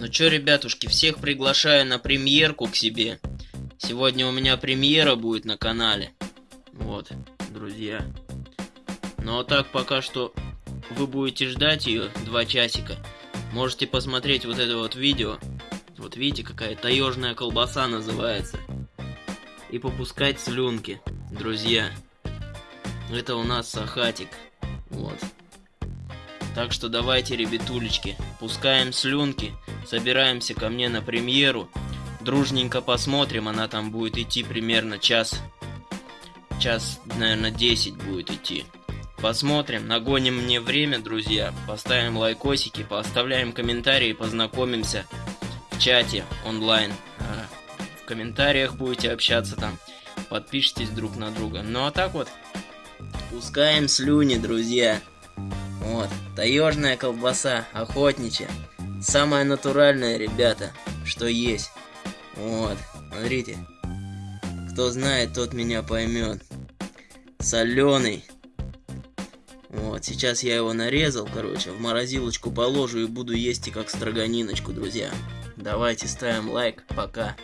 Ну чё, ребятушки, всех приглашаю на премьерку к себе. Сегодня у меня премьера будет на канале. Вот, друзья. Ну а так пока что вы будете ждать ее два часика. Можете посмотреть вот это вот видео. Вот видите, какая таежная колбаса называется. И попускать слюнки, друзья. Это у нас сахатик. Вот. Так что давайте, ребятулечки, пускаем слюнки, собираемся ко мне на премьеру. Дружненько посмотрим, она там будет идти примерно час. Час, наверное, 10 будет идти. Посмотрим, нагоним мне время, друзья. Поставим лайкосики, поставляем комментарии, познакомимся в чате онлайн. А, в комментариях будете общаться там. Подпишитесь друг на друга. Ну а так вот, пускаем слюни, друзья. Вот, таежная колбаса, охотничья. Самая натуральная, ребята, что есть. Вот, смотрите. Кто знает, тот меня поймет. Соленый. Вот, сейчас я его нарезал, короче, в морозилочку положу и буду есть и как строганиночку, друзья. Давайте ставим лайк, пока.